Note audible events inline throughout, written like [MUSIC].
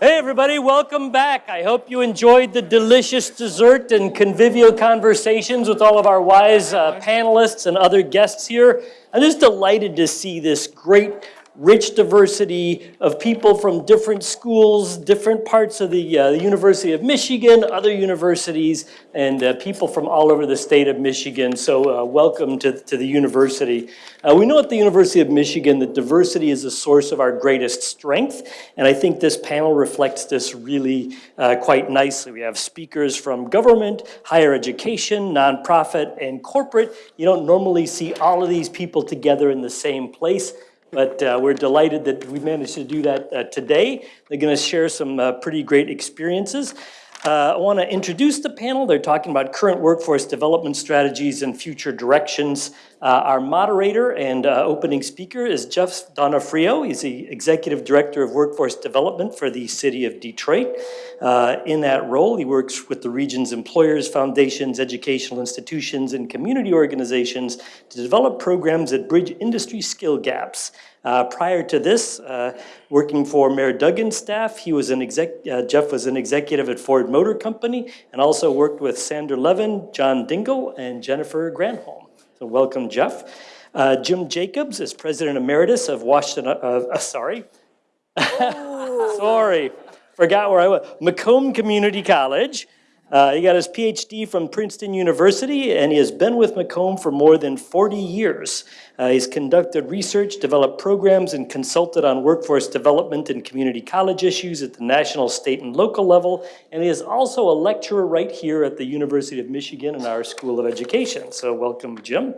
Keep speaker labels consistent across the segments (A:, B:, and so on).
A: Hey, everybody, welcome back. I hope you enjoyed the delicious dessert and convivial conversations with all of our wise uh, panelists and other guests here. I'm just delighted to see this great, rich diversity of people from different schools, different parts of the, uh, University of Michigan, other universities, and uh, people from all over the state of Michigan. So uh, welcome to, to the university. Uh, we know at the University of Michigan that diversity is the source of our greatest strength, and I think this panel reflects this really uh, quite nicely. We have speakers from government, higher education, nonprofit, and corporate. You don't normally see all of these people together in the same place. But uh, we're delighted that we managed to do that uh, today. They're going to share some uh, pretty great experiences. Uh, I want to introduce the panel. They're talking about current workforce development strategies and future directions. Uh, our moderator and uh, opening speaker is Jeff Donofrio. He's the Executive Director of Workforce Development for the City of Detroit. Uh, in that role, he works with the region's employers, foundations, educational institutions, and community organizations to develop programs that bridge industry skill gaps. Uh, prior to this, uh, working for Mayor Duggan's staff, he was an exec, uh, Jeff was an executive at Ford Motor Company and also worked with Sander Levin, John Dingell, and Jennifer Granholm. So welcome, Jeff. Uh, Jim Jacobs is President Emeritus of Washington, uh, uh, sorry. [LAUGHS] sorry, forgot where I was. Macomb Community College. Uh, he got his PhD from Princeton University, and he has been with Macomb for more than 40 years. Uh, he's conducted research, developed programs, and consulted on workforce development and community college issues at the national, state, and local level. And he is also a lecturer right here at the University of Michigan in our School of Education. So welcome, Jim.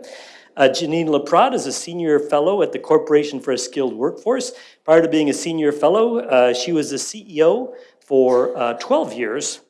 A: Uh, Janine La Prad is a senior fellow at the Corporation for a Skilled Workforce. Prior to being a senior fellow, uh, she was the CEO for uh, 12 years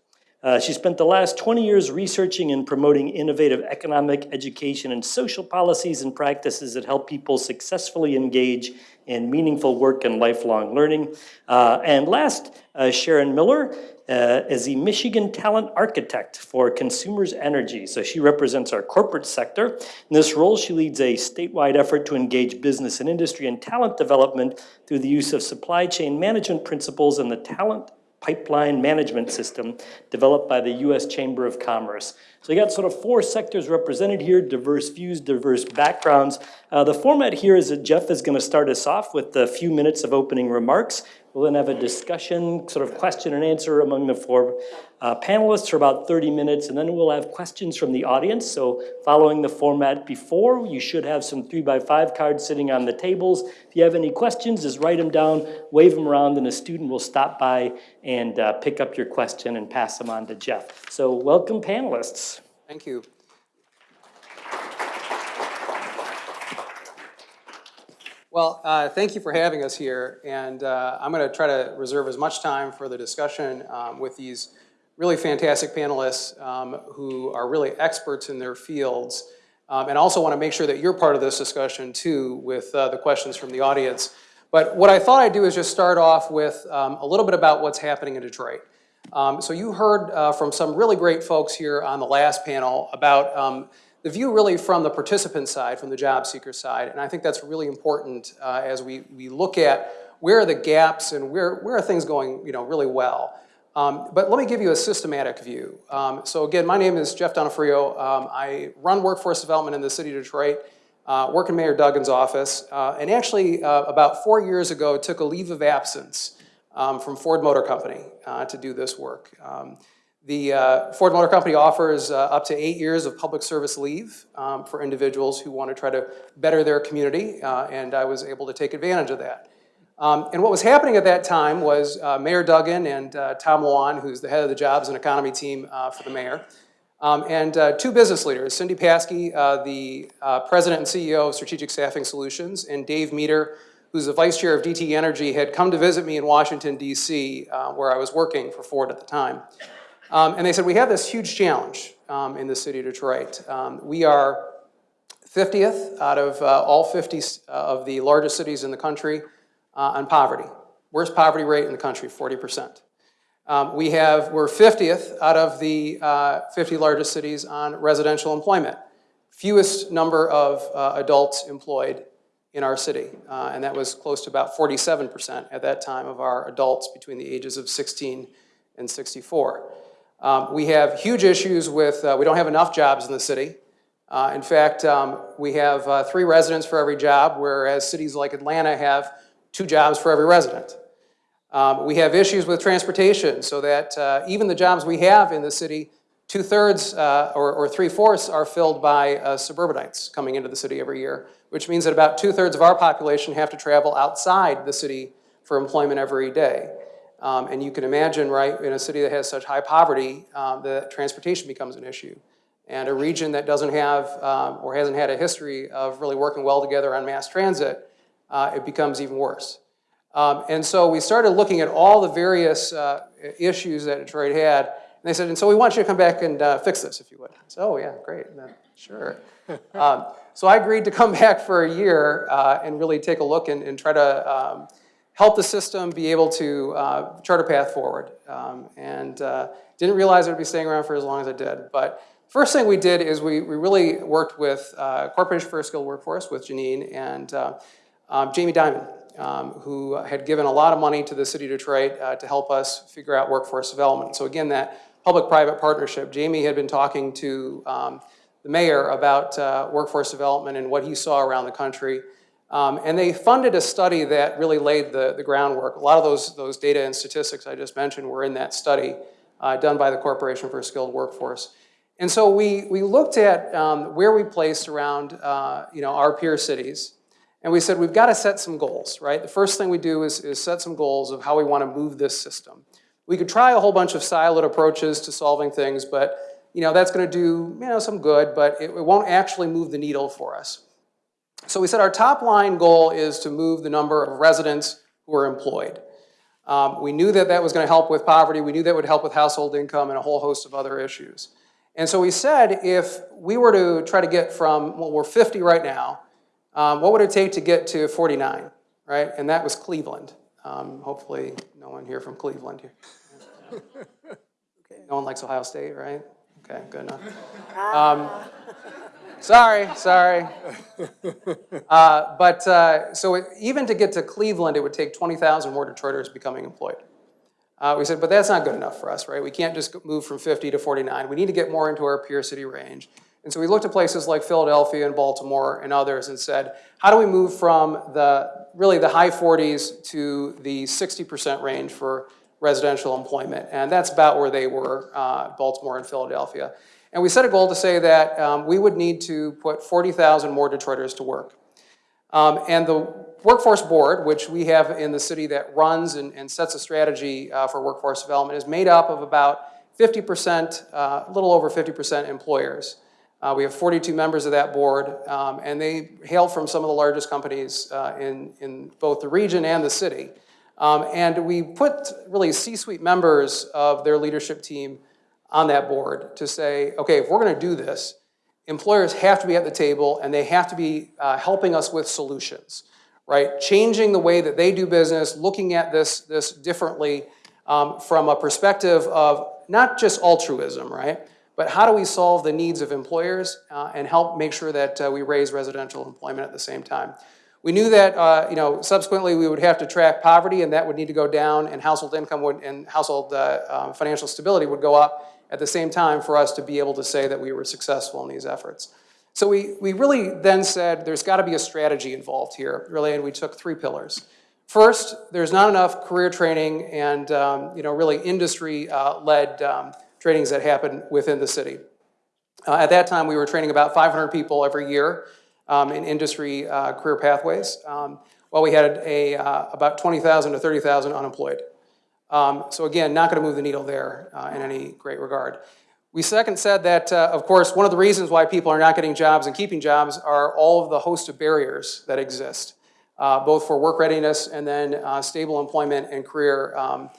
A: uh, she spent the last 20 years researching and promoting innovative economic, education, and social policies and practices that help people successfully engage in meaningful work and lifelong learning. Uh, and last, uh, Sharon Miller uh, is the Michigan Talent Architect for Consumers Energy. So she represents our corporate sector. In this role, she leads a statewide effort to engage business and industry and talent development through the use of supply chain management principles and the talent pipeline management system developed by the U.S. Chamber of Commerce. So you got sort of four sectors represented here, diverse views, diverse backgrounds. Uh, the format here is that Jeff is going to start us off with a few minutes of opening remarks. We'll then have a discussion, sort of question and answer among the four uh, panelists for about 30 minutes, and then we'll have questions from the audience. So following the format before, you should have some three by five cards sitting on the tables. If you have any questions, just write them down, wave them around, and a student will stop by and uh, pick up your question and pass them on to Jeff. So welcome panelists.
B: Thank you. Well, uh, thank you for having us here, and uh, I'm going to try to reserve as much time for the discussion um, with these really fantastic panelists um, who are really experts in their fields, um, and also want to make sure that you're part of this discussion too with uh, the questions from the audience. But what I thought I'd do is just start off with um, a little bit about what's happening in Detroit. Um, so you heard uh, from some really great folks here on the last panel about um, the view really from the participant side, from the job seeker side, and I think that's really important uh, as we, we look at where are the gaps and where, where are things going you know, really well. Um, but let me give you a systematic view. Um, so again, my name is Jeff Donofrio. Um, I run workforce development in the city of Detroit, uh, work in Mayor Duggan's office, uh, and actually uh, about four years ago took a leave of absence um, from Ford Motor Company uh, to do this work. The uh, Ford Motor Company offers uh, up to eight years of public service leave um, for individuals who want to try to better their community, uh, and I was able to take advantage of that. Um, and what was happening at that time was uh, Mayor Duggan and uh, Tom Lewand, who's the head of the jobs and economy team uh, for the mayor, um, and two business leaders, Cindy Pasky, the president and CEO of Strategic Staffing Solutions, and Dave Meador, who's the vice chair of DTE Energy, had come to visit me in Washington, D.C., where I was working for Ford at the time. Um, and they said, we have this huge challenge um, in the city of Detroit. Um, we are 50th out of uh, all 50 uh, of the largest cities in the country uh, on poverty. Worst poverty rate in the country, 40%. Um, we have, we're 50th out of the uh, 50 largest cities on residential employment. Fewest number of uh, adults employed in our city, uh, and that was close to about 47% at that time of our adults between the ages of 16 and 64. Um, we have huge issues with, uh, we don't have enough jobs in the city. Uh, in fact, um, we have uh, three residents for every job, whereas cities like Atlanta have two jobs for every resident. Um, we have issues with transportation, so that uh, even the jobs we have in the city, two-thirds uh, or, or three-fourths are filled by uh, suburbanites coming into the city every year, which means that about two-thirds of our population have to travel outside the city for employment every day. Um, and you can imagine, right, in a city that has such high poverty, um, that transportation becomes an issue. And a region that doesn't have um, or hasn't had a history of really working well together on mass transit, uh, it becomes even worse. Um, and so we started looking at all the various uh, issues that Detroit had, and they said, and so we want you to come back and uh, fix this, if you would. I said, oh, yeah, great, then, sure. [LAUGHS] um, so I agreed to come back for a year uh, and really take a look and, and try to um, help the system be able to uh, chart a path forward. Um, and uh, didn't realize I'd be staying around for as long as I did. But first thing we did is we, we really worked with uh, Corporation for a Skilled Workforce with Janine and uh, um, Jamie Dimon, um, who had given a lot of money to the city of Detroit uh, to help us figure out workforce development. So again, that public-private partnership. Jamie had been talking to um, the mayor about uh, workforce development and what he saw around the country. Um, and they funded a study that really laid the, the groundwork. A lot of those, those data and statistics I just mentioned were in that study uh, done by the Corporation for a Skilled Workforce. And so we, we looked at um, where we placed around uh, you know, our peer cities. And we said, we've got to set some goals, right? The first thing we do is, is set some goals of how we want to move this system. We could try a whole bunch of siloed approaches to solving things, but you know, that's going to do you know, some good, but it, it won't actually move the needle for us. So we said our top line goal is to move the number of residents who are employed. Um, we knew that that was going to help with poverty. We knew that would help with household income and a whole host of other issues. And so we said if we were to try to get from, well, we're 50 right now, um, what would it take to get to 49, right? And that was Cleveland. Um, hopefully no one here from Cleveland here. [LAUGHS] No one likes Ohio State, right? Okay, good enough. Um, sorry, sorry. [LAUGHS] Uh, but uh, so it, even to get to Cleveland, it would take 20,000 more Detroiters becoming employed. Uh, we said, but that's not good enough for us, right? We can't just move from 50 to 49. We need to get more into our peer city range. And so we looked at places like Philadelphia and Baltimore and others and said, how do we move from the really the high 40s to the 60% range for residential employment? And that's about where they were, uh, Baltimore and Philadelphia. And we set a goal to say that um, we would need to put 40,000 more Detroiters to work. Um, and the Workforce Board, which we have in the city that runs and, and sets a strategy uh, for workforce development, is made up of about 50%, uh, a little over 50% employers. Uh, we have 42 members of that board, um, and they hail from some of the largest companies uh, in, in both the region and the city. Um, and we put really C-suite members of their leadership team on that board to say, okay, if we're gonna do this, employers have to be at the table and they have to be uh, helping us with solutions, right? Changing the way that they do business, looking at this, this differently um, from a perspective of not just altruism, right? But how do we solve the needs of employers uh, and help make sure that uh, we raise residential employment at the same time? We knew that, uh, you know, subsequently we would have to track poverty and that would need to go down and household income would, and household uh, um, financial stability would go up at the same time for us to be able to say that we were successful in these efforts. So we, we really then said there's got to be a strategy involved here, really, and we took three pillars. First, there's not enough career training and, um, you know, really industry-led uh, um, trainings that happen within the city. Uh, at that time, we were training about 500 people every year in industry uh, career pathways, um, while we had a, uh, about 20,000 to 30,000 unemployed. Um, so again, not going to move the needle there uh, in any great regard. We second said that, uh, of course, one of the reasons why people are not getting jobs and keeping jobs are all of the host of barriers that exist, uh, both for work readiness and then stable employment and career um,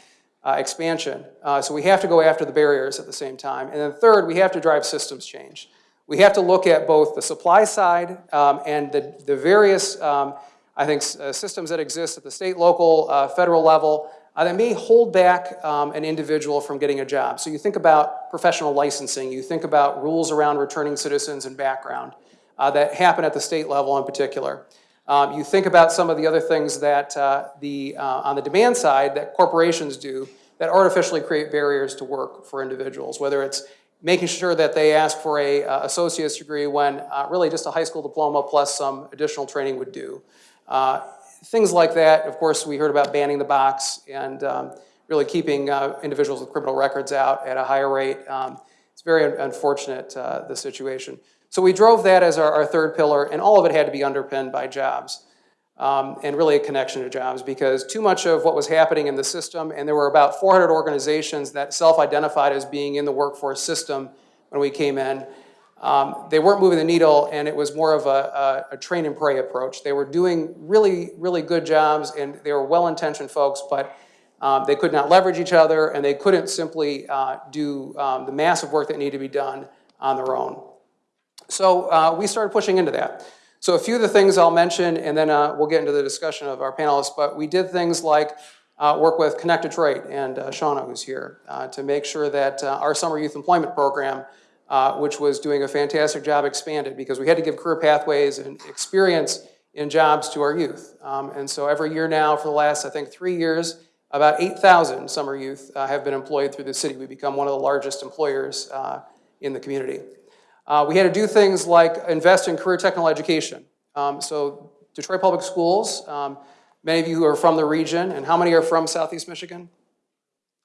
B: uh, expansion. Uh, so we have to go after the barriers at the same time. And then third, we have to drive systems change. We have to look at both the supply side um, and the, the various, um, I think, uh, systems that exist at the state, local, uh, federal level uh, that may hold back um, an individual from getting a job. So you think about professional licensing, you think about rules around returning citizens and background uh, that happen at the state level in particular. Um, You think about some of the other things that uh, the, uh, on the demand side, that corporations do that artificially create barriers to work for individuals, whether it's making sure that they ask for a uh, associate's degree when uh, really just a high school diploma plus some additional training would do. Uh, Things like that, of course, we heard about banning the box and um, really keeping individuals with criminal records out at a higher rate. Um, It's very un- unfortunate, the situation. So we drove that as our, our third pillar, and all of it had to be underpinned by jobs. Um, and really a connection to jobs, because too much of what was happening in the system, and there were about 400 organizations that self-identified as being in the workforce system when we came in. Um, They weren't moving the needle, and it was more of a, a, a train and pray approach. They were doing really, really good jobs, and they were well-intentioned folks, but um, they could not leverage each other, and they couldn't simply uh, do um, the massive work that needed to be done on their own. So uh, we started pushing into that. So a few of the things I'll mention, and then uh, we'll get into the discussion of our panelists, but we did things like uh, work with Connect Detroit and uh, Shauna, who's here, uh, to make sure that uh, our summer youth employment program, uh, which was doing a fantastic job, expanded because we had to give career pathways and experience in jobs to our youth. Um, And so every year now, for the last, I think, three years, about 8,000 summer youth have been employed through the city. We become one of the largest employers in the community. Uh, we had to do things like invest in career technical education. Um, so Detroit Public Schools, um, many of you who are from the region, and how many are from Southeast Michigan?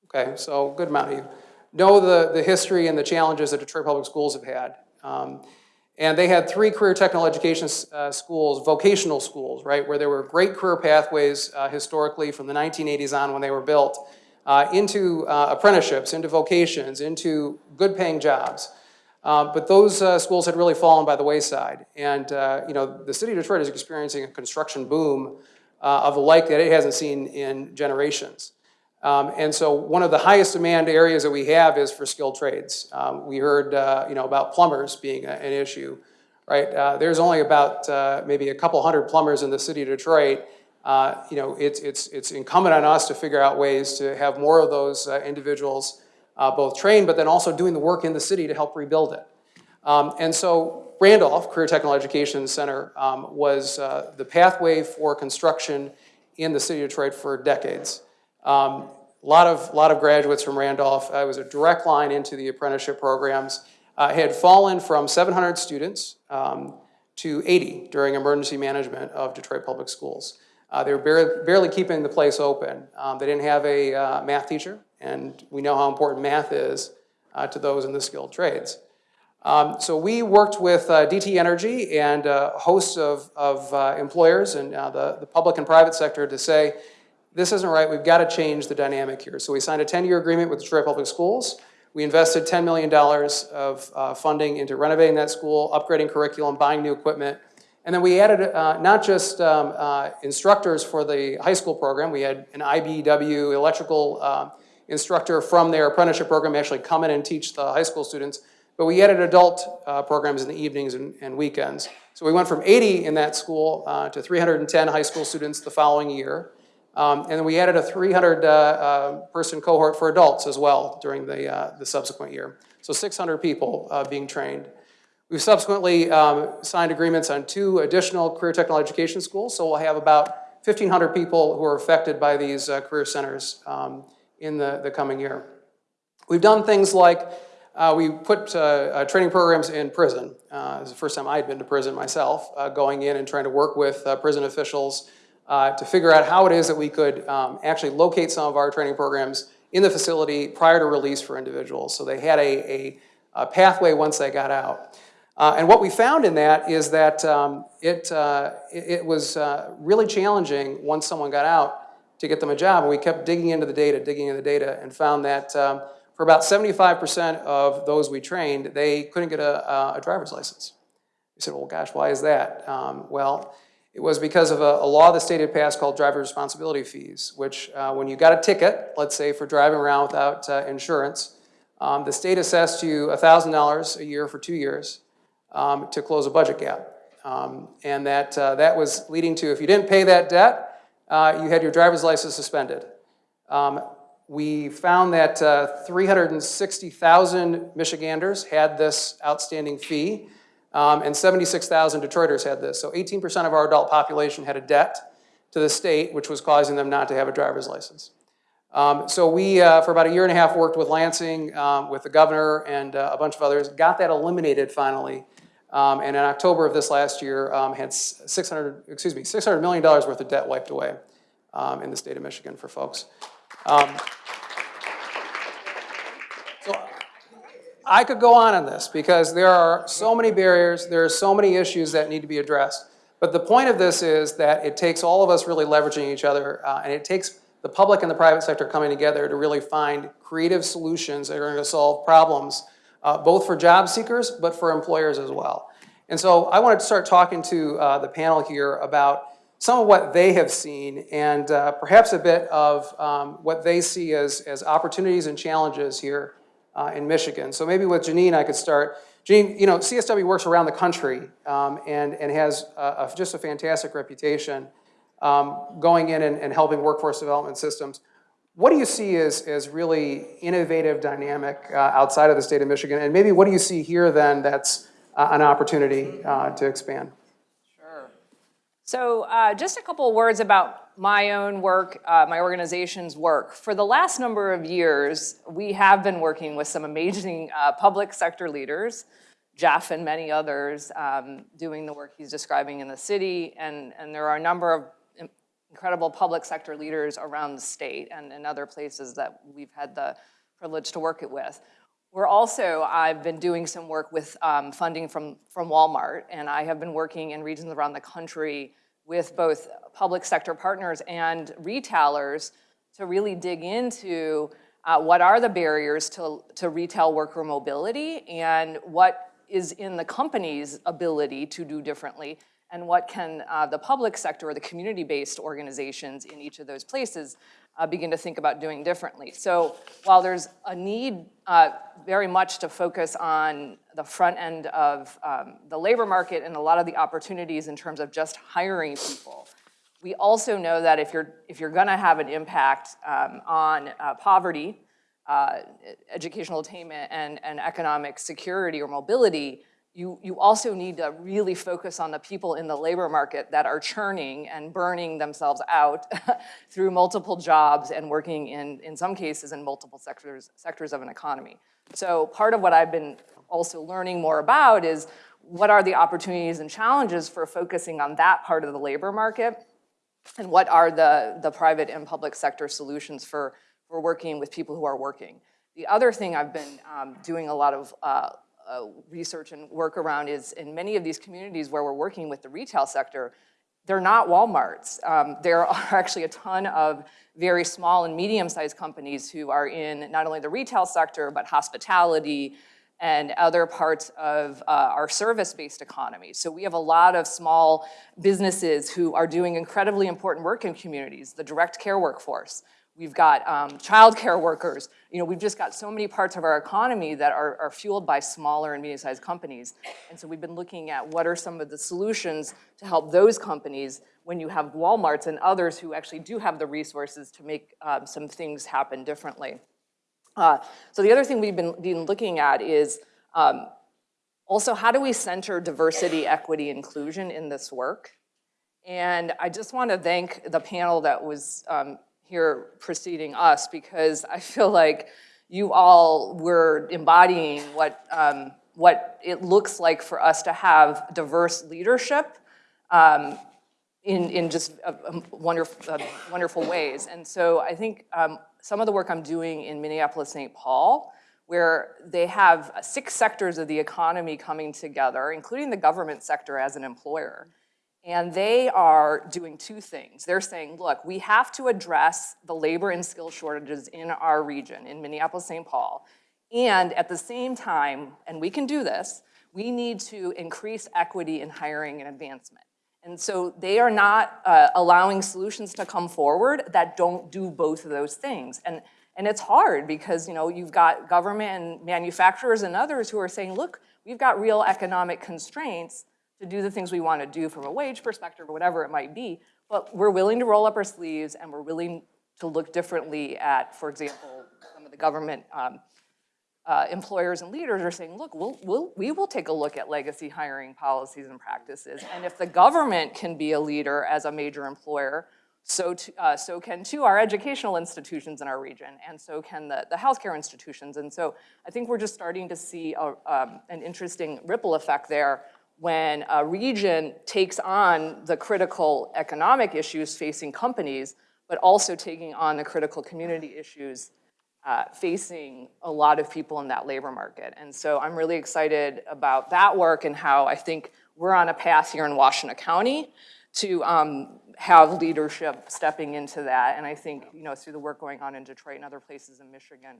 B: Okay, so good amount of you. Know the, the history and the challenges that Detroit Public Schools have had. Um, and they had three career technical education uh, schools, vocational schools, right, where there were great career pathways uh, historically from the 1980s on when they were built, uh, into uh, apprenticeships, into vocations, into good paying jobs. Um, But those uh, schools had really fallen by the wayside. And, uh, you know, the city of Detroit is experiencing a construction boom uh, of a like that it hasn't seen in generations. Um, And so one of the highest demand areas that we have is for skilled trades. Um, We heard, uh, you know, about plumbers being a- an issue, right? Uh, There's only about uh, maybe a couple hundred plumbers in the city of Detroit. Uh, You know, it's, it's, it's incumbent on us to figure out ways to have more of those uh, individuals uh, both trained, but then also doing the work in the city to help rebuild it. Um, And so Randolph Career Technical Education Center um, was uh, the pathway for construction in the city of Detroit for decades. Um, A lot of, lot of graduates from Randolph. Uh, It was a direct line into the apprenticeship programs. Uh, Had fallen from 700 students um, to 80 during emergency management of Detroit Public Schools. Uh, They were barely, barely keeping the place open. Um, They didn't have a uh, math teacher, and we know how important math is uh, to those in the skilled trades. Um, So we worked with uh, DTE Energy and a host of, of uh, employers and uh, the, the public and private sector to say, this isn't right, we've got to change the dynamic here. So we signed a 10-year agreement with Detroit Public Schools. We invested $10 million of uh, funding into renovating that school, upgrading curriculum, buying new equipment. And then we added uh, not just um, uh, instructors for the high school program, we had an IBEW electrical uh, instructor from their apprenticeship program actually come in and teach the high school students, but we added adult uh, programs in the evenings and, and weekends. So we went from 80 in that school uh, to 310 high school students the following year. Um, and then we added a 300 uh, uh, person cohort for adults as well during the, uh, the subsequent year. So 600 people uh, being trained. We've subsequently um, signed agreements on two additional career technical education schools, so we'll have about 1,500 people who are affected by these career centers um, in the, the coming year. We've done things like uh, we put uh, uh, training programs in prison. Uh, was the first time I'd been to prison myself, uh, going in and trying to work with uh, prison officials uh, to figure out how it is that we could um, actually locate some of our training programs in the facility prior to release for individuals. So they had a, a, a pathway once they got out. And what we found in that is that um, it, it, it was really challenging once someone got out to get them a job. And we kept digging into the data, digging into the data, and found that um, for about 75% of those we trained, they couldn't get a, a- driver's license. We said, well, gosh, why is that? Um, well, it was because of a, a law the state had passed called driver responsibility fees, which uh, when you got a ticket, let's say for driving around without uh, insurance, um, the state assessed you $1,000 a year for two years um, to close a budget gap. Um, And that, uh, that was leading to, if you didn't pay that debt, uh, you had your driver's license suspended. Um, We found that uh, 360,000 Michiganders had this outstanding fee. um, and 76,000 Detroiters had this. So 18% of our adult population had a debt to the state, which was causing them not to have a driver's license. Um, So we, uh, for about a year and a half, worked with Lansing, um, with the governor and uh, a bunch of others, got that eliminated finally. Um, And in October of this last year, um, had 600, excuse me, $600 million worth of debt wiped away um, in the state of Michigan for folks. Um, So I could go on on this because there are so many barriers, there are so many issues that need to be addressed. But the point of this is that it takes all of us really leveraging each other, uh, and it takes the public and the private sector coming together to really find creative solutions that are going to solve problems, uh, both for job seekers, but for employers as well. And so I wanted to start talking to uh, the panel here about some of what they have seen and uh, perhaps a bit of um, what they see as, as opportunities and challenges here uh, in Michigan. So maybe with Janine, I could start. Janine, you know, CSW works around the country um, and, and has a, a, just a fantastic reputation um, going in and, and helping workforce development systems. What do you see as, as really innovative, dynamic uh, outside of the state of Michigan? And maybe what do you see here then that's uh, an opportunity uh, to expand? Sure.
C: So uh, just a couple of words about my own work, uh, my organization's work. For the last number of years, we have been working with some amazing uh, public sector leaders, Jeff and many others, um, doing the work he's describing in the city. And, and there are a number of incredible public sector leaders around the state and in other places that we've had the privilege to work it with. We're also, I've been doing some work with um, funding from, from Walmart, and I have been working in regions around the country with both public sector partners and retailers to really dig into uh, what are the barriers to, to retail worker mobility and what is in the company's ability to do differently and what can uh, the public sector or the community-based organizations in each of those places uh, begin to think about doing differently. So while there's a need uh, very much to focus on the front end of um, the labor market and a lot of the opportunities in terms of just hiring people, we also know that if you're, if you're gonna have an impact um, on uh, poverty, uh, educational attainment, and, and economic security or mobility, you, you also need to really focus on the people in the labor market that are churning and burning themselves out [LAUGHS] through multiple jobs and working in, in some cases, in multiple sectors, sectors of an economy. So part of what I've been also learning more about is what are the opportunities and challenges for focusing on that part of the labor market and what are the, the private and public sector solutions for, for working with people who are working. The other thing I've been um, doing a lot of uh, uh, research and work around is in many of these communities where we're working with the retail sector, they're not Walmarts. Um, there [LAUGHS] are actually a ton of very small and medium-sized companies who are in not only the retail sector, but hospitality and other parts of uh, our service-based economy. So we have a lot of small businesses who are doing incredibly important work in communities, the direct care workforce. We've got um, childcare workers. You know, we've just got so many parts of our economy that are, are fueled by smaller and medium-sized companies. And so we've been looking at what are some of the solutions to help those companies when you have Walmarts and others who actually do have the resources to make um, some things happen differently. Uh, so the other thing we've been, been looking at is um, also how do we center diversity, equity, inclusion in this work? And I just want to thank the panel that was um, here preceding us because I feel like you all were embodying what, um, what it looks like for us to have diverse leadership um, in, in just uh, um, wonderful, uh, wonderful ways. And so I think um, some of the work I'm doing in Minneapolis, St. Paul, where they have six sectors of the economy coming together, including the government sector as an employer. And they are doing two things. They're saying, look, we have to address the labor and skill shortages in our region, in Minneapolis, St. Paul. And at the same time, and we can do this, we need to increase equity in hiring and advancement. And so they are not uh, allowing solutions to come forward that don't do both of those things. And, and it's hard because you know, you've got government and manufacturers and others who are saying, look, we've got real economic constraints to do the things we want to do from a wage perspective or whatever it might be, but we're willing to roll up our sleeves and we're willing to look differently at, for example, some of the government um, uh, employers and leaders are saying, look, we'll, we'll, we will take a look at legacy hiring policies and practices. And if the government can be a leader as a major employer, so, t- uh, so can too our educational institutions in our region, and so can the, the healthcare institutions. And so I think we're just starting to see a, um, an interesting ripple effect there when a region takes on the critical economic issues facing companies, but also taking on the critical community issues uh, facing a lot of people in that labor market. And so I'm really excited about that work and how I think we're on a path here in Washington County to um, have leadership stepping into that. And I think, you know, through the work going on in Detroit and other places in Michigan,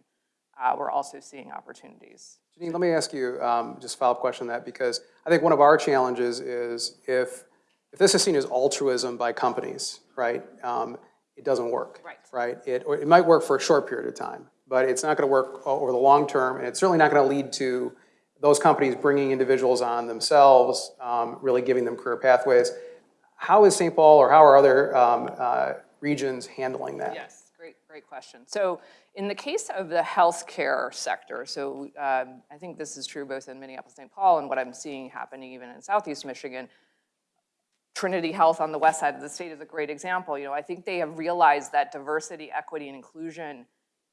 C: uh, we're also seeing opportunities.
B: Janine, let me ask you um, just a follow-up question on that, because I think one of our challenges is if, if this is seen as altruism by companies, right, um, it doesn't work.
C: Right.
B: Right? It, or it might work for a short period of time, but it's not gonna work over the long term, and it's certainly not gonna lead to those companies bringing individuals on themselves, um, really giving them career pathways. How is St. Paul, or how are other um, uh, regions handling that?
C: Yes, great, great question. So in the case of the healthcare sector, so um, I think this is true both in Minneapolis, St. Paul, and what I'm seeing happening even in Southeast Michigan. Trinity Health on the west side of the state is a great example. You know, I think they have realized that diversity, equity, and inclusion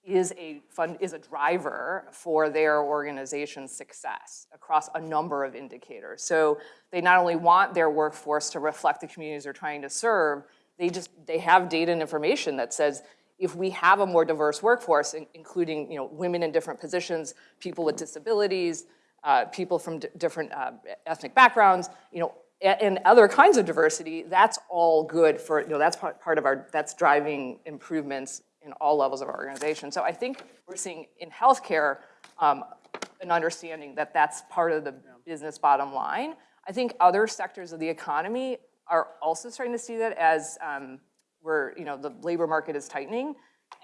C: is a fund, is a driver for their organization's success across a number of indicators. So they not only want their workforce to reflect the communities they're trying to serve, they just, they have data and information that says, if we have a more diverse workforce, in- including, you know, women in different positions, people with disabilities, uh, people from different uh, ethnic backgrounds, you know, and other kinds of diversity, that's all good for, you know, that's part part of our, that's driving improvements in all levels of our organization. So I think we're seeing in healthcare, um, an understanding that that's part of the business bottom line. I think other sectors of the economy are also starting to see that as um, we're, you know, the labor market is tightening,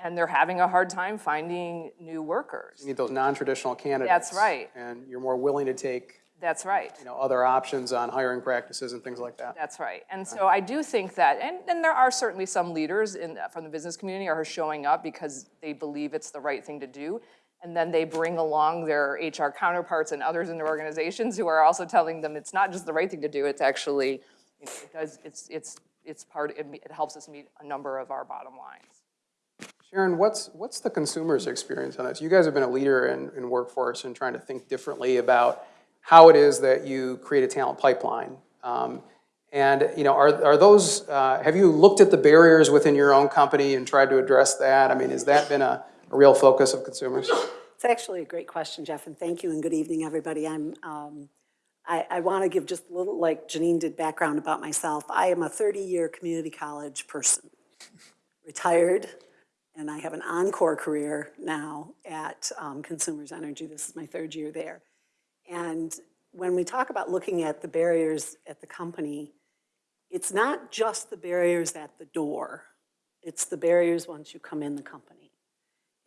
C: and they're having a hard time finding new workers.
B: You need those non-traditional candidates.
C: That's right.
B: And you're more willing to take,
C: That's right.
B: you know, other options on hiring practices and things like that.
C: That's right. And so I do think that, and, and there are certainly some leaders in, from the business community are showing up because they believe it's the right thing to do. And then they bring along their HR counterparts and others in their organizations who are also telling them it's not just the right thing to do, it's actually, you know, it does, it's, it's, it's part, it, it helps us meet a number of our bottom lines.
B: Sharon, what's, what's the consumer's experience on this? You guys have been a leader in, in workforce and trying to think differently about how it is that you create a talent pipeline. Um, And, you know, are, are those, uh, have you looked at the barriers within your own company and tried to address that? I mean, has that been a, a real focus of consumers?
D: It's actually a great question, Jeff, and thank you, and good evening, everybody. I'm, um, I, I want to give just a little, like Janine did, background about myself. I am a 30-year community college person, retired, and I have an encore career now at um, Consumers Energy. This is my third year there. And when we talk about looking at the barriers at the company, it's not just the barriers at the door. It's the barriers once you come in the company.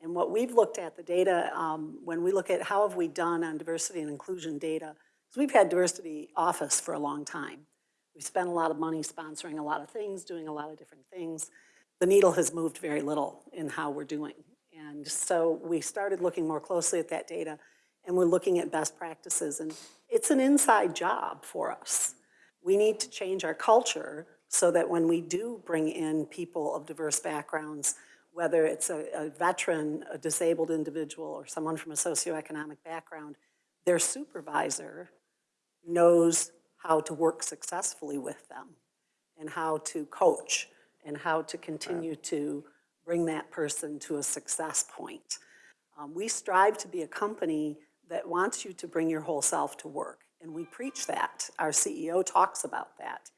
D: And what we've looked at, the data, um, when we look at how have we done on diversity and inclusion data, we've had diversity office for a long time. We've spent a lot of money sponsoring a lot of things, doing a lot of different things. The needle has moved very little in how we're doing. And so we started looking more closely at that data, and we're looking at best practices. And it's an inside job for us. We need to change our culture so that when we do bring in people of diverse backgrounds, whether it's a, a veteran, a disabled individual, or someone from a socioeconomic background, their supervisor knows how to work successfully with them and how to coach and how to continue to bring that person to a success point. Um, we strive to be a company that wants you to bring your whole self to work, and we preach that. Our CEO talks about that.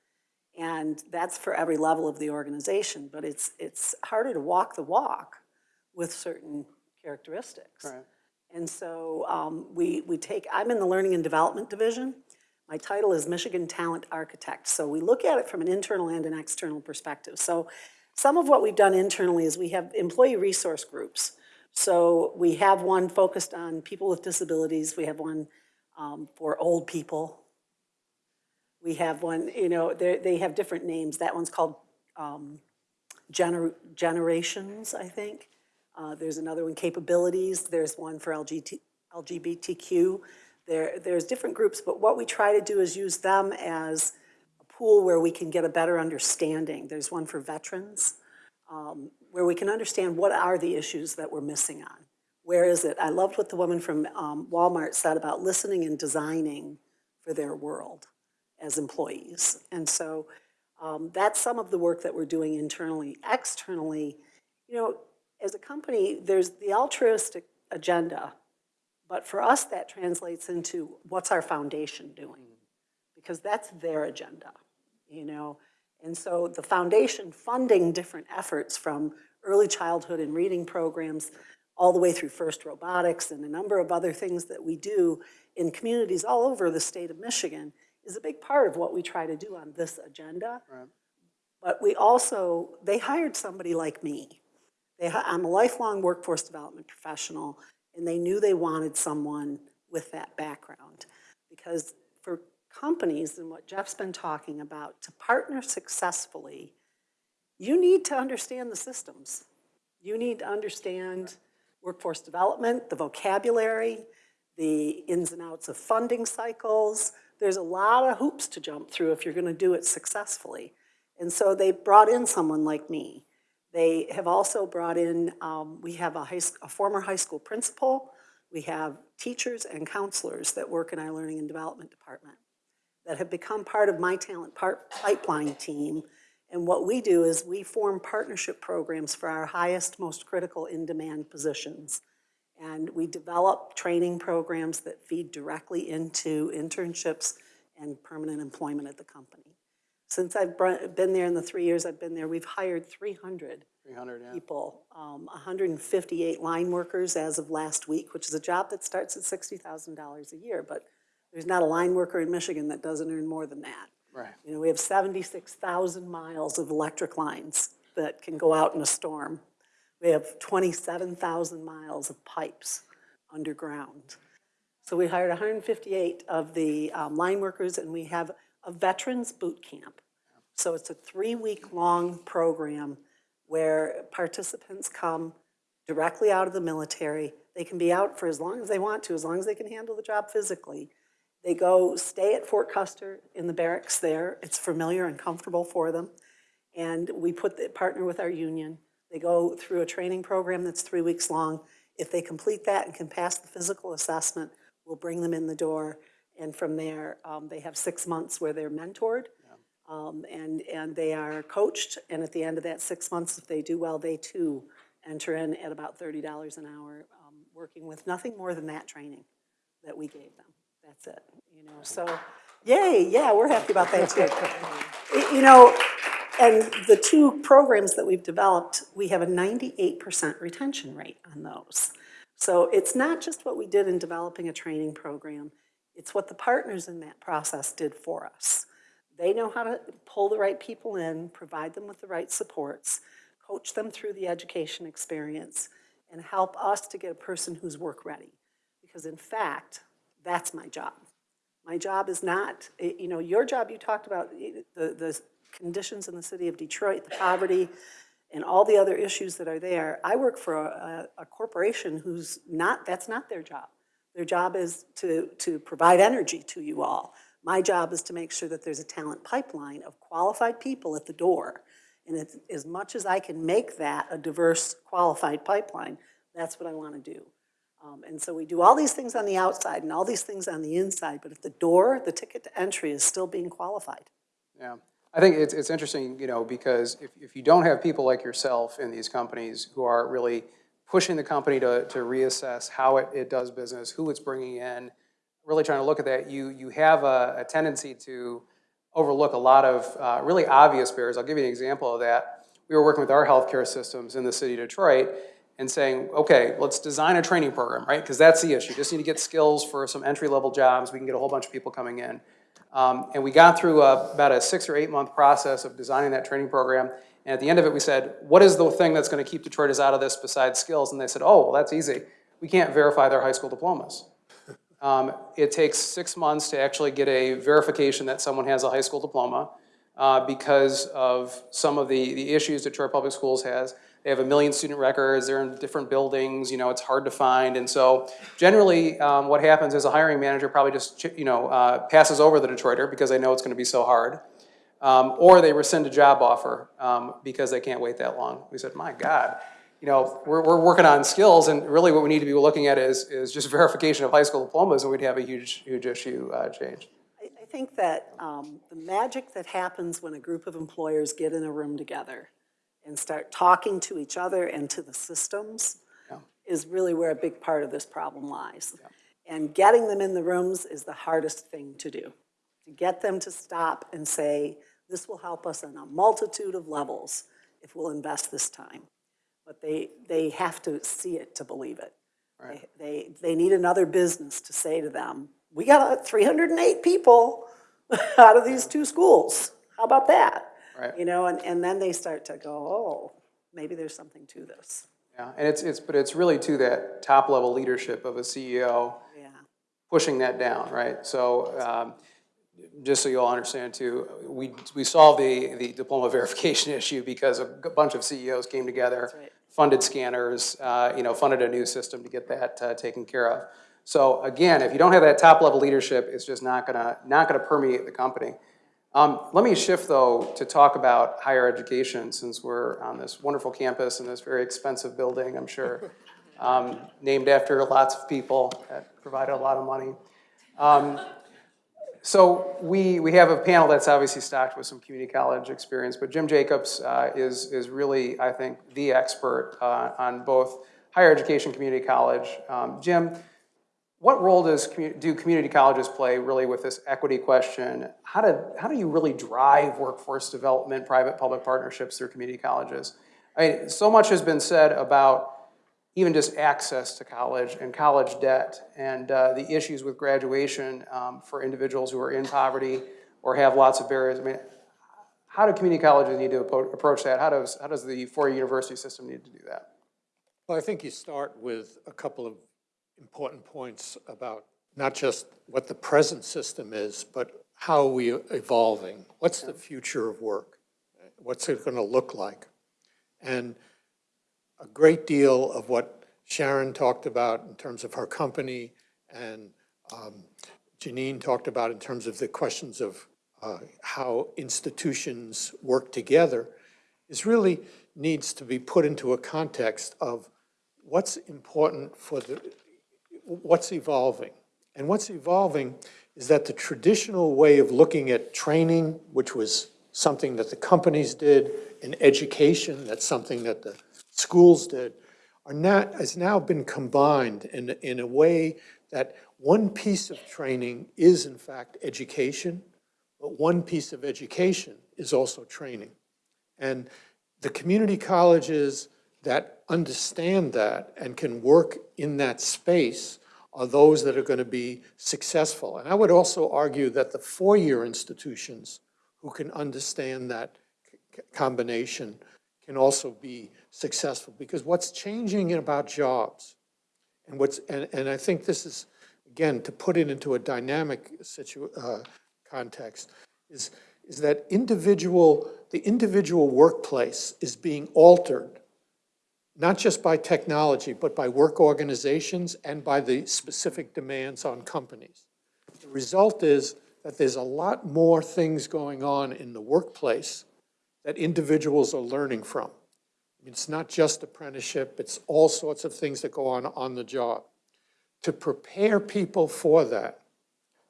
D: And that's for every level of the organization, but it's, it's harder to walk the walk with certain characteristics.
B: Right.
D: And so um, we, we take, I'm in the Learning and Development Division. My title is Michigan Talent Architect. So we look at it from an internal and an external perspective. So some of what we've done internally is we have employee resource groups. So we have one focused on people with disabilities. We have one um, for old people. We have one, you know, they, have different names. That one's called um, gener- Generations, I think. Uh, There's another one, Capabilities. There's one for LGBT, LGBTQ. There, there's different groups, but what we try to do is use them as a pool where we can get a better understanding. There's one for veterans, um, where we can understand what are the issues that we're missing on. Where is it? I loved what the woman from um, Walmart said about listening and designing for their world as employees. And so um, that's some of the work that we're doing internally. Externally, you know, as a company, there's the altruistic agenda, but for us, that translates into what's our foundation doing? Because that's their agenda, you know? And so the foundation funding different efforts from early childhood and reading programs all the way through FIRST Robotics and a number of other things that we do in communities all over the state of Michigan is a big part of what we try to do on this agenda. But we also, they hired somebody like me. They, I'm a lifelong workforce development professional, and they knew they wanted someone with that background. Because for companies, and what Jeff's been talking about, to partner successfully, you need to understand the systems. You need to understand workforce development, the vocabulary, the ins and outs of funding cycles. There's a lot of hoops to jump through if you're gonna do it successfully. And so they brought in someone like me. They have also brought in, um, we have a high, a former high school principal, we have teachers and counselors that work in our learning and development department that have become part of my talent pipeline team. And what we do is we form partnership programs for our highest, most critical in-demand positions. And we develop training programs that feed directly into internships and permanent employment at the company. Since I've been there in the three years I've been there, we've hired 300
B: 300, yeah.
D: people, um, 158 line workers as of last week, which is a job that starts at $60,000 a year, but there's not a line worker in Michigan that doesn't earn more than that.
B: Right.
D: You know, we have 76,000 miles of electric lines that can go out in a storm. We have 27,000 miles of pipes underground. So we hired 158 of the um, line workers, and we have a veterans boot camp. So it's a three-week-long program where participants come directly out of the military. They can be out for as long as they want to, as long as they can handle the job physically. They go stay at Fort Custer in the barracks there. It's familiar and comfortable for them. And we put, the partner with our union. They go through a training program that's three weeks long. If they complete that and can pass the physical assessment, we'll bring them in the door. And from there, um, they have six months where they're mentored. Um, and, and they are coached, and at the end of that six months, if they do well, they too enter in at about thirty dollars an hour, um, working with nothing more than that training that we gave them. That's it, you know, so, yay, yeah, we're happy about that too. [LAUGHS] You know, and the two programs that we've developed, we have a ninety-eight percent retention rate on those. So it's not just what we did in developing a training program, it's what the partners in that process did for us. They know how to pull the right people in, provide them with the right supports, coach them through the education experience, and help us to get a person who's work-ready. Because in fact, that's my job. My job is not, you know, your job, you talked about the, the conditions in the city of Detroit, the poverty, and all the other issues that are there. I work for a, a corporation who's not, that's not their job. Their job is to, to provide energy to you all. My job is to make sure that there's a talent pipeline of qualified people at the door. And it's, as much as I can make that a diverse, qualified pipeline, that's what I want to do. Um, and so we do all these things on the outside and all these things on the inside, but at the door, the ticket to entry is still being qualified.
B: Yeah, I think it's, it's interesting, you know, because if, if you don't have people like yourself in these companies who are really pushing the company to, to reassess how it, it does business, who it's bringing in, really trying to look at that, you, you have a, a tendency to overlook a lot of uh, really obvious barriers. I'll give you an example of that. We were working with our healthcare systems in the city of Detroit and saying, okay, let's design a training program, right? Because that's the issue. Just need to get skills for some entry-level jobs. We can get a whole bunch of people coming in. Um, and we got through a, about a six or eight month process of designing that training program. And at the end of it, we said, what is the thing that's going to keep Detroiters out of this besides skills? And they said, oh, well, that's easy. We can't verify their high school diplomas. [LAUGHS] Um, it takes six months to actually get a verification that someone has a high school diploma uh, because of some of the, the issues Detroit Public Schools has. they have a million student records, they're in different buildings, you know, it's hard to find. And so generally, um, what happens is a hiring manager probably just, you know, uh, passes over the Detroiter because they know it's gonna be so hard. Um, or they rescind a job offer, um, because they can't wait that long. We said, my God, you know, we're, we're working on skills and really what we need to be looking at is, is just [LAUGHS] verification of high school diplomas and we'd have a huge, huge issue, uh, change.
D: I, I think that um, the magic that happens when a group of employers get in a room together and start talking to each other and to the systems
B: Yeah.
D: is really where a big part of this problem lies. And getting them in the rooms is the hardest thing to do. To get them to stop and say, this will help us on a multitude of levels if we'll invest this time. But they, they have to see it to believe it. They- They, they need another business to say to them, we got three hundred and eight people [LAUGHS] out of these two schools. How about that?
B: Right.
D: You know, and, and then they start to go, oh, maybe there's something to this.
B: Yeah, and it's, it's, but it's really to that top-level leadership of a CEO
D: Yeah.
B: pushing that down, right? So, um, just so you all understand too, we, we solved the, the diploma [LAUGHS] verification issue because a bunch of CEOs came together,
D: right.
B: funded scanners, uh, you know, funded a new system to get that, uh, taken care of. So again, if you don't have that top-level leadership, it's just not gonna, not gonna permeate the company. Um, let me shift though to talk about higher education, since we're on this wonderful campus in this very expensive building, I'm sure. [LAUGHS] Um, named after lots of people that provided a lot of money. Um, So we, we have a panel that's obviously stocked with some community college experience, but Jim Jacobs uh, is, is really, I think, the expert uh, on both higher education, community college. Um, Jim, what role does, do community colleges play really with this equity question? How do, how do you really drive workforce development, private-public partnerships through community colleges? I mean, so much has been said about even just access to college and college debt and uh, the issues with graduation um, for individuals who are in poverty or have lots of barriers. I mean, how do community colleges need to approach that? How does, how does the four-year university system need to do that?
E: Well, I think you start with a couple of important points about not just what the present system is, but how are we evolving. What's the future of work? What's it going to look like? And a great deal of what Sharon talked about in terms of her company and um, Janine talked about in terms of the questions of uh, how institutions work together is really needs to be put into a context of what's important for the, what's evolving. And what's evolving is that the traditional way of looking at training, which was something that the companies did, and education, that's something that the schools did, are not, has now been combined in, in a way that one piece of training is in fact education, but one piece of education is also training. And the community colleges that understand that and can work in that space are those that are going to be successful. And I would also argue that the four-year institutions who can understand that combination can also be successful. Because what's changing about jobs, and what's, and, and I think this is, again, to put it into a dynamic situ, uh, context, is, is that individual, the individual workplace is being altered, not just by technology, but by work organizations and by the specific demands on companies. The result is that there's a lot more things going on in the workplace that individuals are learning from. It's not just apprenticeship, it's all sorts of things that go on on the job. To prepare people for that,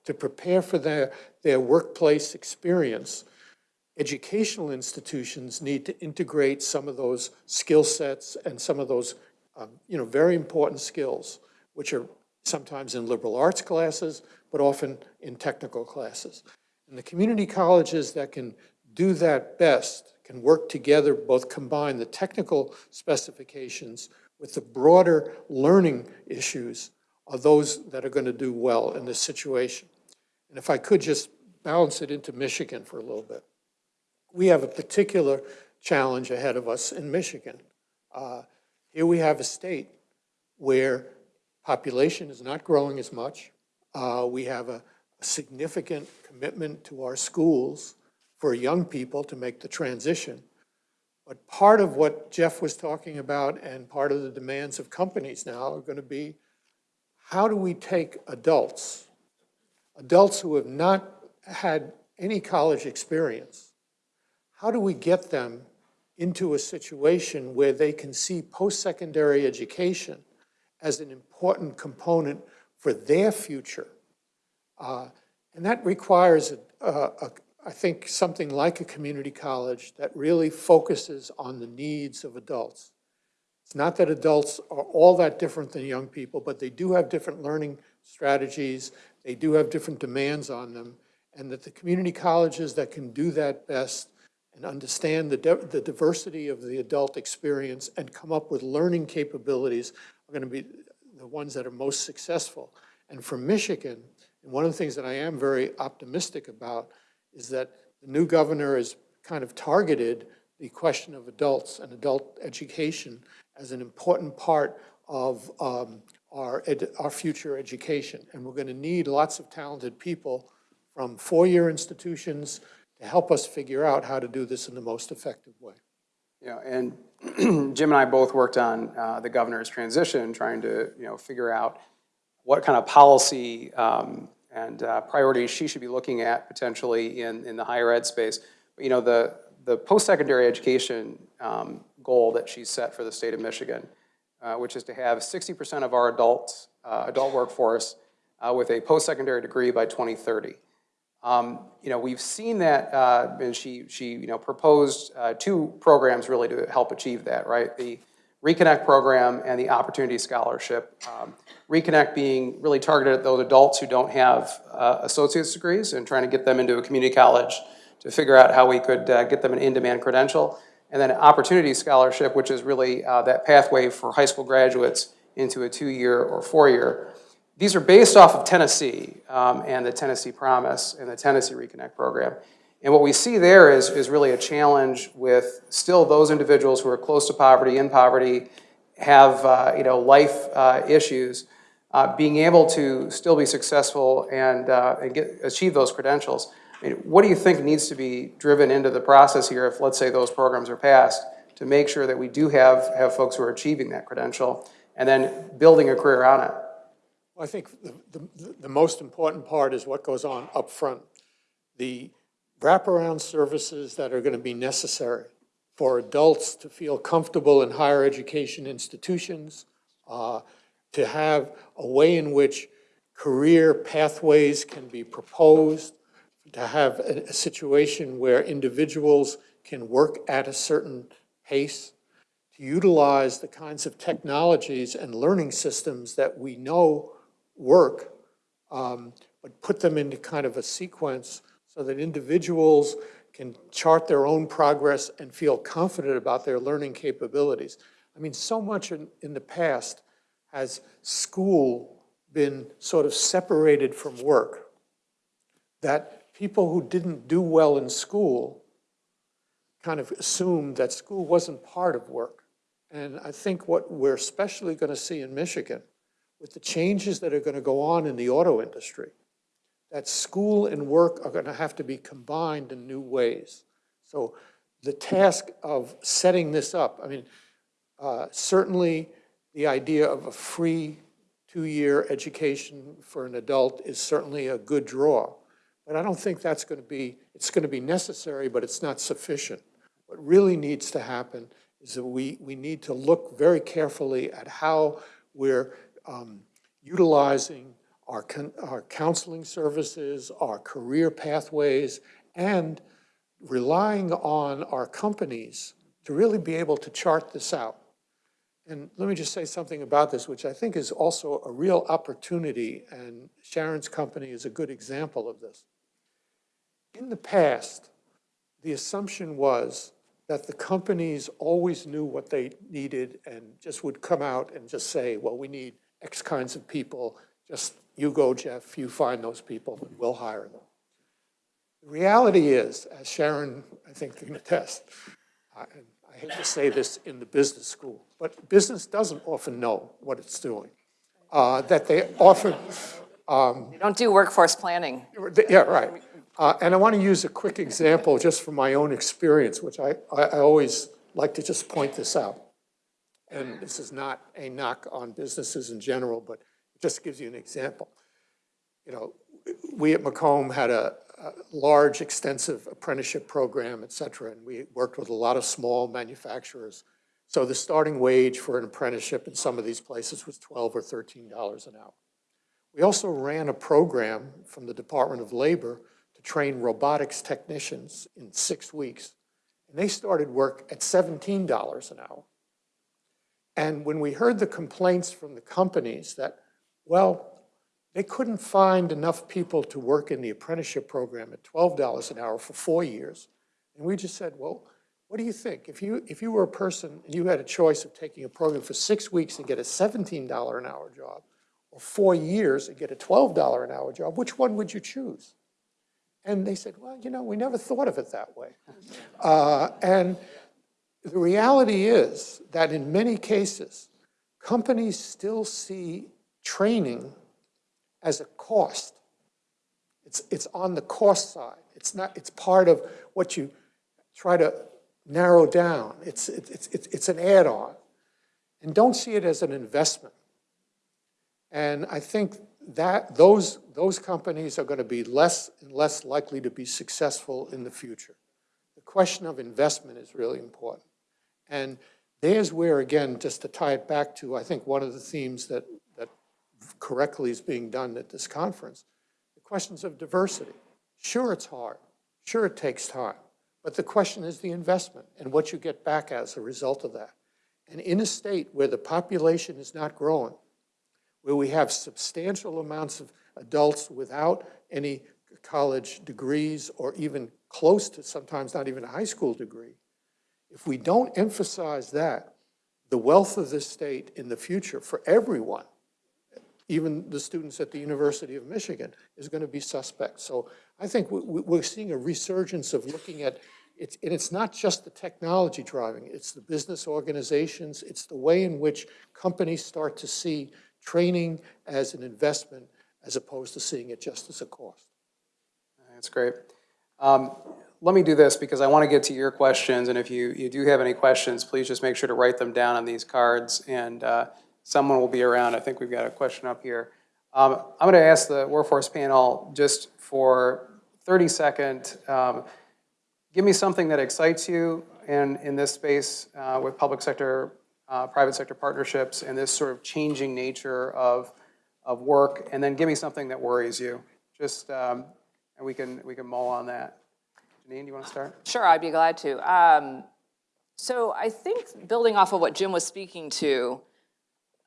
E: to prepare for their, their workplace experience, educational institutions need to integrate some of those skill sets and some of those, um, you know, very important skills, which are sometimes in liberal arts classes, but often in technical classes. And the community colleges that can do that best can work together, both combine the technical specifications with the broader learning issues are those that are going to do well in this situation. And if I could just balance it into Michigan for a little bit. We have a particular challenge ahead of us in Michigan. Uh, Here we have a state where population is not growing as much. Uh, We have a a significant commitment to our schools for young people to make the transition. But part of what Jeff was talking about and part of the demands of companies now are going to be, how do we take adults, adults who have not had any college experience, how do we get them into a situation where they can see post-secondary education as an important component for their future? Uh, And that requires, a- a- a- I think, something like a community college that really focuses on the needs of adults. It's not that adults are all that different than young people, but they do have different learning strategies, they do have different demands on them, and that the community colleges that can do that best and understand the, the diversity of the adult experience and come up with learning capabilities are going to be the ones that are most successful. And for Michigan, and one of the things that I am very optimistic about is that the new governor has kind of targeted the question of adults and adult education as an important part of um, our, our future education. And we're going to need lots of talented people from four-year institutions to help us figure out how to do this in the most effective way.
B: Yeah, and [CLEARS THROAT] Jim and I both worked on uh, the governor's transition, trying to, you know, figure out what kind of policy um, and uh, priorities she should be looking at potentially in, in the higher ed space. But, You know, the, the post-secondary education um, goal that she set for the state of Michigan, uh, which is to have 60% of our adults, uh, adult workforce uh, with a post-secondary degree by 2030. Um, You know, we've seen that, uh, and she, she, you know, proposed uh, two programs really to help achieve that, right? The Reconnect program and the Opportunity Scholarship. Um, Reconnect being really targeted at those adults who don't have uh, associate's degrees and trying to get them into a community college to figure out how we could uh, get them an in-demand credential. And then Opportunity Scholarship, which is really uh, that pathway for high school graduates into a two-year or four-year. These are based off of Tennessee um, and the Tennessee Promise and the Tennessee Reconnect program. And what we see there is, is really a challenge with still those individuals who are close to poverty, in poverty, have, uh, you know, life uh, issues, uh, being able to still be successful and, uh, and get, achieve those credentials. I mean, what do you think needs to be driven into the process here if, let's say, those programs are passed, to make sure that we do have, have folks who are achieving that credential and then building a career on it?
E: Well, I think the, the, the most important part is what goes on up front. The wraparound services that are going to be necessary for adults to feel comfortable in higher education institutions, uh, to have a way in which career pathways can be proposed, to have a, a situation where individuals can work at a certain pace, to utilize the kinds of technologies and learning systems that we know work, um, but put them into kind of a sequence so that individuals can chart their own progress and feel confident about their learning capabilities. I mean, so much in, in the past has school been sort of separated from work, that people who didn't do well in school kind of assumed that school wasn't part of work. And I think what we're especially going to see in Michigan, with the changes that are going to go on in the auto industry, that school and work are going to have to be combined in new ways. So the task of setting this up, I mean, uh, certainly the idea of a free two-year education for an adult is certainly a good draw. But I don't think that's going to be, it's going to be necessary, but it's not sufficient. What really needs to happen is that we, we need to look very carefully at how we're um, utilizing our, our counseling services, our career pathways, and relying on our companies to really be able to chart this out. And let me just say something about this, which I think is also a real opportunity, and Sharon's company is a good example of this. In the past, the assumption was that the companies always knew what they needed and just would come out and just say, well, we need X kinds of people, just you go, Jeff, you find those people, and we'll hire them. The reality is, as Sharon, I think, can attest, I, and I hate to say this in the business school, but business doesn't often know what it's doing. Uh, that they often,
C: They don't do workforce planning.
E: yeah, right. Uh, And I want to use a quick example just from my own experience, which I, I I always like to just point this out. And this is not a knock on businesses in general, but just gives you an example. You know, we at Macomb had a, a large, extensive apprenticeship program, et cetera, and we worked with a lot of small manufacturers. So the starting wage for an apprenticeship in some of these places was 12 or $13 an hour. We also ran a program from the Department of Labor to train robotics technicians in six weeks. And they started work at $17 an hour. And when we heard the complaints from the companies that, well, they couldn't find enough people to work in the apprenticeship program at $12 an hour for four years. And we just said, well, what do you think? If you, if you were a person and you had a choice of taking a program for six weeks and get a $17 an hour job, or four years and get a $12 an hour job, which one would you choose? And they said, well, you know, we never thought of it that way. [LAUGHS] Uh, and the reality is that in many cases, companies still see training as a cost. It's, it's on the cost side. It's not, it's part of what you try to narrow down. It's, it's, it's, it's an add-on. And don't see it as an investment. And I think that those, those companies are going to be less and less likely to be successful in the future. The question of investment is really important. And there's where, again, just to tie it back to, I think, one of the themes that, that correctly is being done at this conference, the questions of diversity. Sure, it's hard. Sure, it takes time. But the question is the investment and what you get back as a result of that. And in a state where the population is not growing, where we have substantial amounts of adults without any college degrees or even close to sometimes not even a high school degree, if we don't emphasize that, the wealth of this state in the future for everyone, even the students at the University of Michigan, is going to be suspect. So I think we- we- we're seeing a resurgence of looking at, it's, and it's not just the technology driving, it's the business organizations, it's the way in which companies start to see training as an investment as opposed to seeing it just as a cost.
B: That's great. Um, Let me do this because I want to get to your questions, and if you, you do have any questions, please just make sure to write them down on these cards, and uh, someone will be around. I think we've got a question up here. Um, I'm going to ask the workforce panel just for 30 second, um, give me something that excites you in, in this space uh, with public sector, uh, private sector partnerships, and this sort of changing nature of, of work, and then give me something that worries you. Just, um, and we can, we can mull on that. Janine, do you want to start?
C: Sure, I'd be glad to. Um, So I think building off of what Jim was speaking to,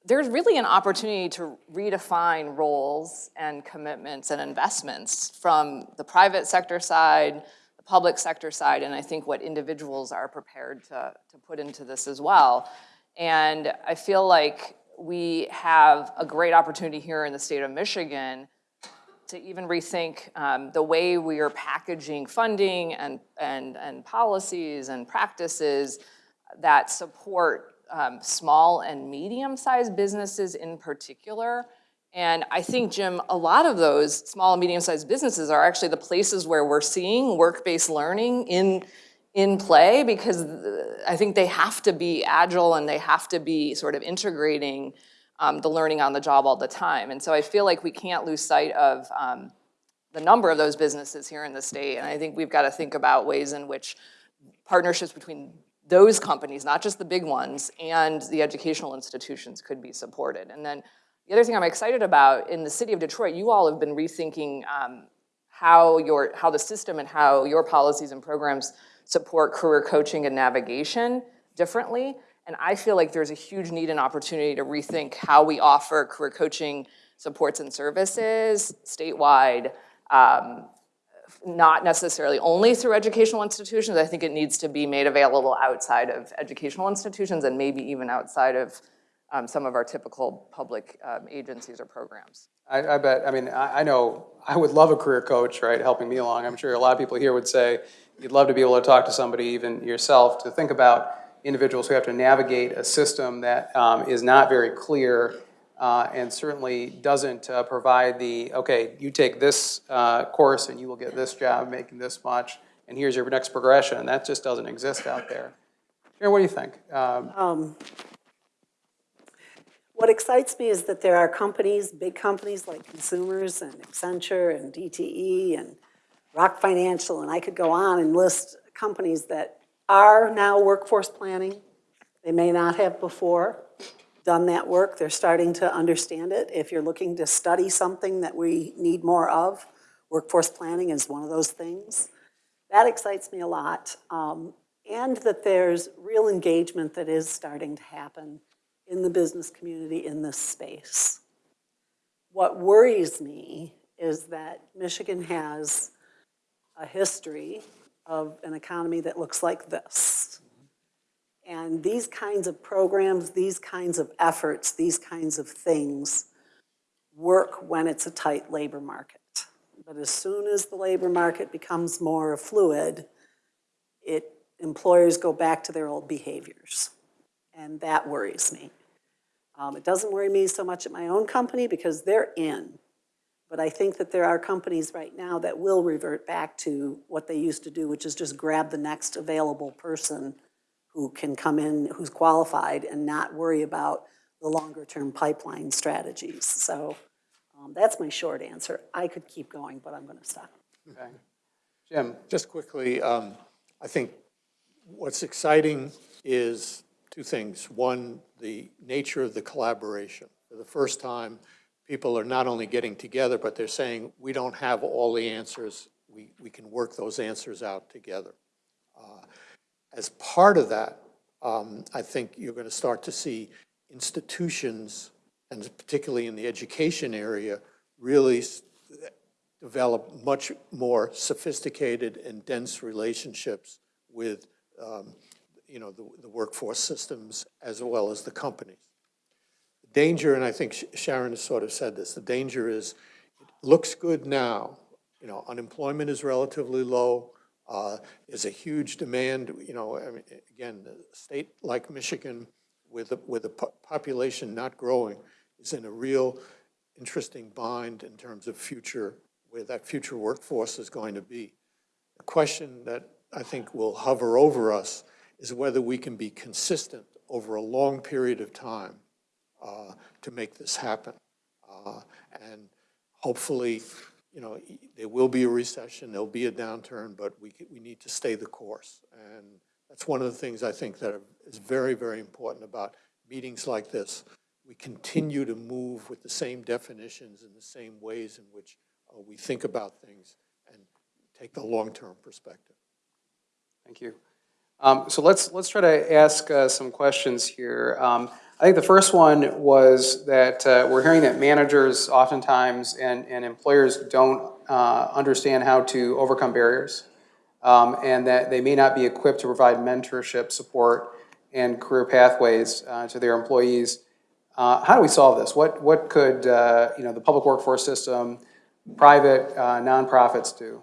C: there's really an opportunity to redefine roles and commitments and investments from the private sector side, the public sector side, and I think what individuals are prepared to, to put into this as well. And I feel like we have a great opportunity here in the state of Michigan to even rethink um, the way we are packaging funding and, and, and policies and practices that support um, small and medium-sized businesses in particular. And I think, Jim, a lot of those small and medium-sized businesses are actually the places where we're seeing work-based learning in, in play because uh, I think they have to be agile and they have to be sort of integrating um, the learning on the job all the time. And so I feel like we can't lose sight of um, the number of those businesses here in the state. And I think we've got to think about ways in which partnerships between those companies, not just the big ones, and the educational institutions could be supported. And then the other thing I'm excited about, in the city of Detroit, you all have been rethinking um, how your, how the system and how your policies and programs support career coaching and navigation differently. And I feel like there's a huge need and opportunity to rethink how we offer career coaching supports and services statewide, um, not necessarily only through educational institutions. I think it needs to be made available outside of educational institutions and maybe even outside of um, some of our typical public um, agencies or programs.
B: I, I bet, I mean, I, I know, I would love a career coach, right, helping me along. I'm sure a lot of people here would say, you'd love to be able to talk to somebody, even yourself, to think about individuals who have to navigate a system that um, is not very clear uh, and certainly doesn't uh, provide the, okay, you take this uh, course and you will get this job making this much, and here's your next progression. That just doesn't exist out there. Sharon, what do you think? Um,
D: What excites me is that there are companies, big companies like Consumers and Accenture and DTE and Rock Financial, and I could go on and list companies that are now workforce planning. They may not have before done that work. They're starting to understand it. If you're looking to study something that we need more of, workforce planning is one of those things. That excites me a lot. Um, And that there's real engagement that is starting to happen in the business community in this space. What worries me is that Michigan has a history of an economy that looks like this. And these kinds of programs, these kinds of efforts, these kinds of things work when it's a tight labor market. But as soon as the labor market becomes more fluid, it, employers go back to their old behaviors. And that worries me. Um, it doesn't worry me so much at my own company because they're in. But I think that there are companies right now that will revert back to what they used to do, which is just grab the next available person who can come in, who's qualified, and not worry about the longer-term pipeline strategies. So um, that's my short answer. I could keep going, but I'm going to stop.
B: okay. Jim?
E: Just quickly, um, I think what's exciting is two things. One, the nature of the collaboration. For the first time, people are not only getting together, but they're saying, we don't have all the answers. We, we can work those answers out together. Uh, As part of that, um, I think you're going to start to see institutions, and particularly in the education area, really develop much more sophisticated and dense relationships with, um, you know, the, the workforce systems as well as the companies. The Danger, and I think Sh- Sharon has sort of said this, the danger is, it looks good now, you know, unemployment is relatively low, uh, there's a huge demand, you know, I mean, again, a state like Michigan with, a- with a po- population not growing is in a real interesting bind in terms of future, where that future workforce is going to be. The question that I think will hover over us is whether we can be consistent over a long period of time uh, to make this happen. Uh, And hopefully, you know, there will be a recession, there'll be a downturn, but we, we need to stay the course. And that's one of the things I think that is very, very important about meetings like this. We continue to move with the same definitions and the same ways in which uh, we think about things and take the long-term perspective.
B: Thank you. Um, So let's, let's try to ask uh, some questions here. Um, I think the first one was that uh, we're hearing that managers oftentimes and, and employers don't uh, understand how to overcome barriers, um, and that they may not be equipped to provide mentorship, support, and career pathways uh, to their employees. Uh, How do we solve this? What, what could, uh, you know, the public workforce system, private uh, nonprofits do?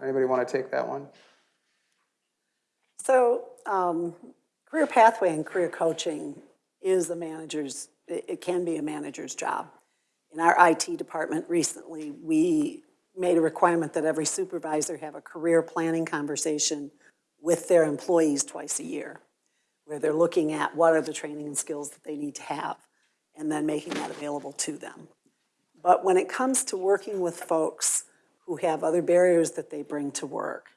B: Anybody want to take that one?
D: So um, career pathway and career coaching is a manager's, it it can be a manager's job. In our IT department recently, we made a requirement that every supervisor have a career planning conversation with their employees twice a year, where they're looking at what are the training and skills that they need to have, and then making that available to them. But when it comes to working with folks who have other barriers that they bring to work,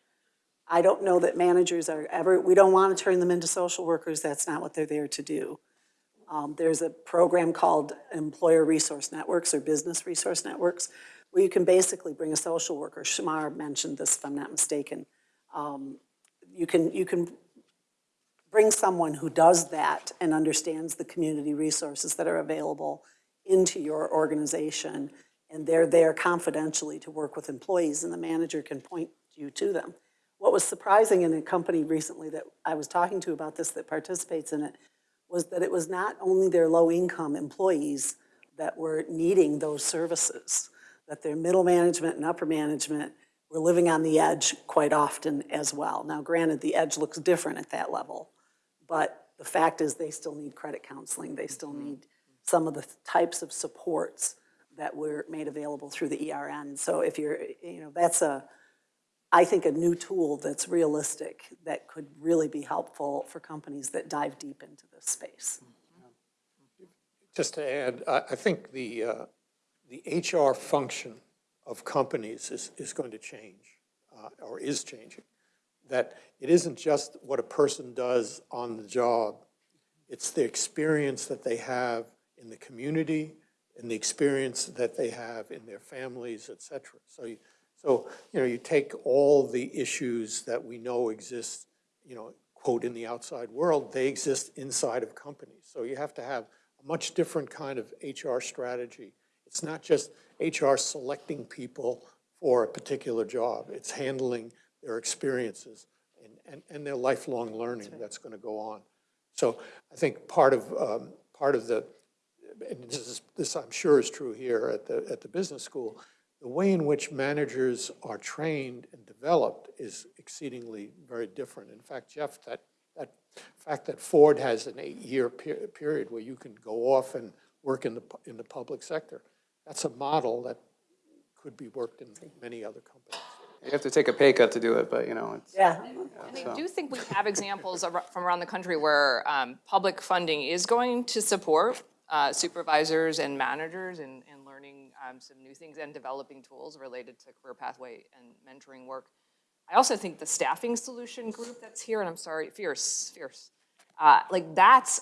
D: I don't know that managers are ever, we don't want to turn them into social workers, that's not what they're there to do. Um, There's a program called Employer Resource Networks or Business Resource Networks, where you can basically bring a social worker, Shamar mentioned this if I'm not mistaken. Um, You can, you can bring someone who does that and understands the community resources that are available into your organization, and they're there confidentially to work with employees, and the manager can point you to them. What was surprising in a company recently that I was talking to about this that participates in it was that it was not only their low-income employees that were needing those services, that their middle management and upper management were living on the edge quite often as well. Now granted, the edge looks different at that level, but the fact is they still need credit counseling, they still mm-hmm. need some of the types of supports that were made available through the ERN. So if you're, you know, that's a, I think, a new tool that's realistic, that could really be helpful for companies that dive deep into this space.
E: Just to add, I, think the, uh, the HR function of companies is, is going to change, uh, or is changing. That it isn't just what a person does on the job, it's the experience that they have in the community, and the experience that they have in their families, et cetera. So, you- so, you know, you take all the issues that we know exist, you know, quote, in the outside world, they exist inside of companies. So you have to have a much different kind of HR strategy. It's not just HR selecting people for a particular job. It's handling their experiences and, and, and their lifelong learning that's gonna go on. So I think part of, um, part of the, and this is, this I'm sure is true here at the, at the business school, the way in which managers are trained and developed is exceedingly very different. In fact, Jeff, that, that fact that Ford has an eight-year pe- period where you can go off and work in the, in the public sector, that's a model that could be worked in many other companies.
B: You have to take a pay cut to do it, but, you know, it's.
D: Yeah,
C: And I do think we have examples from around the country where um, public funding is going to support uh, supervisors and managers and, in learning um, some new things and developing tools related to career pathway and mentoring work. I also think the staffing solution group that's here, and I'm sorry, Fierce, Fierce, uh, like that's